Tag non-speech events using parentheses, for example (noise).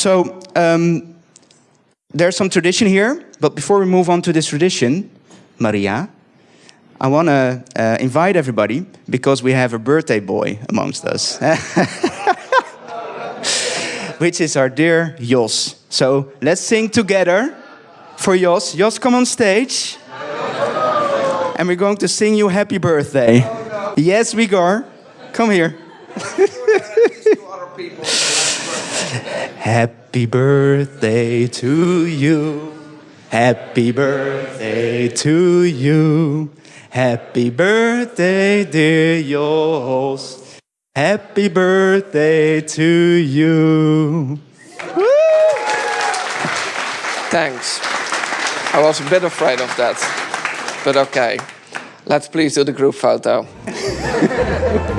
So um, there's some tradition here, but before we move on to this tradition, Maria, I want to uh, invite everybody because we have a birthday boy amongst us, (laughs) which is our dear Jos. So let's sing together for Jos. Jos, come on stage. And we're going to sing you happy birthday. Yes, we are. Come here. (laughs) Happy birthday to you. Happy birthday to you. Happy birthday, dear Jos. Happy birthday to you. Thanks. I was a bit afraid of that, but okay. Let's please do the group photo. (laughs)